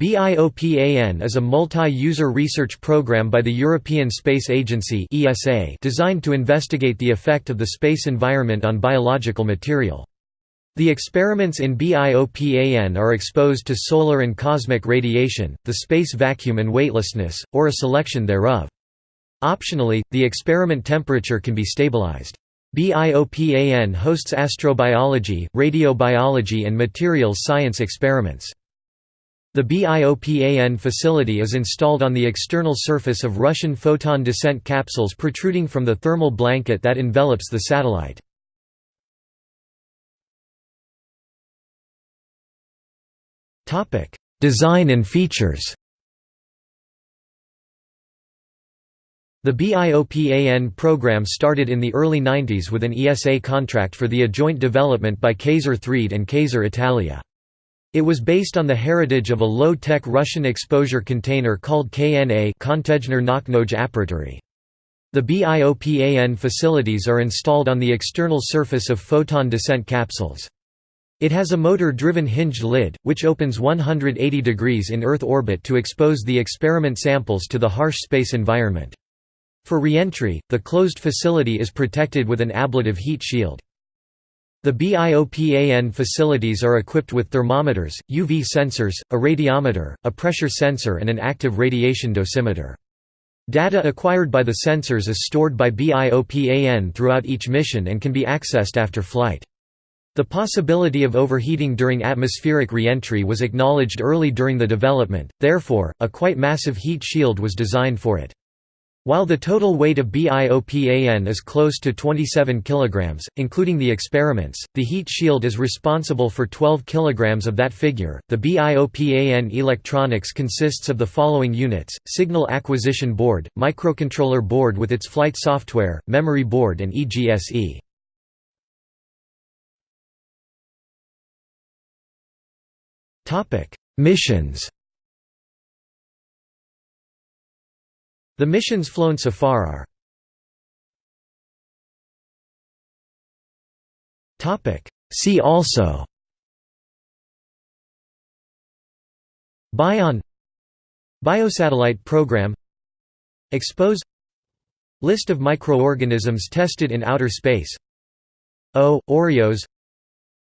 BIOPAN is a multi-user research program by the European Space Agency designed to investigate the effect of the space environment on biological material. The experiments in BIOPAN are exposed to solar and cosmic radiation, the space vacuum and weightlessness, or a selection thereof. Optionally, the experiment temperature can be stabilized. BIOPAN hosts astrobiology, radiobiology and materials science experiments. The BIOPAN facility is installed on the external surface of Russian Foton descent capsules protruding from the thermal blanket that envelops the satellite. Design and features The BIOPAN program started in the early 90s with an ESA contract for the joint development by Kayser-Threde and Kayser Italia. It was based on the heritage of a low-tech Russian exposure container called KNA The BIOPAN facilities are installed on the external surface of Foton descent capsules. It has a motor-driven hinged lid, which opens 180 degrees in Earth orbit to expose the experiment samples to the harsh space environment. For re-entry, the closed facility is protected with an ablative heat shield. The BIOPAN facilities are equipped with thermometers, UV sensors, a radiometer, a pressure sensor and an active radiation dosimeter. Data acquired by the sensors is stored by BIOPAN throughout each mission and can be accessed after flight. The possibility of overheating during atmospheric re-entry was acknowledged early during the development, therefore, a quite massive heat shield was designed for it. While the total weight of BIOPAN is close to 27 kg, including the experiments, the heat shield is responsible for 12 kg of that figure. The BIOPAN electronics consists of the following units signal acquisition board, microcontroller board with its flight software, memory board, and EGSE. Missions The missions flown so far are See also Bion Biosatellite program Expose List of microorganisms tested in outer space O. Oreos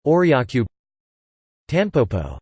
Oreocube Tanpopo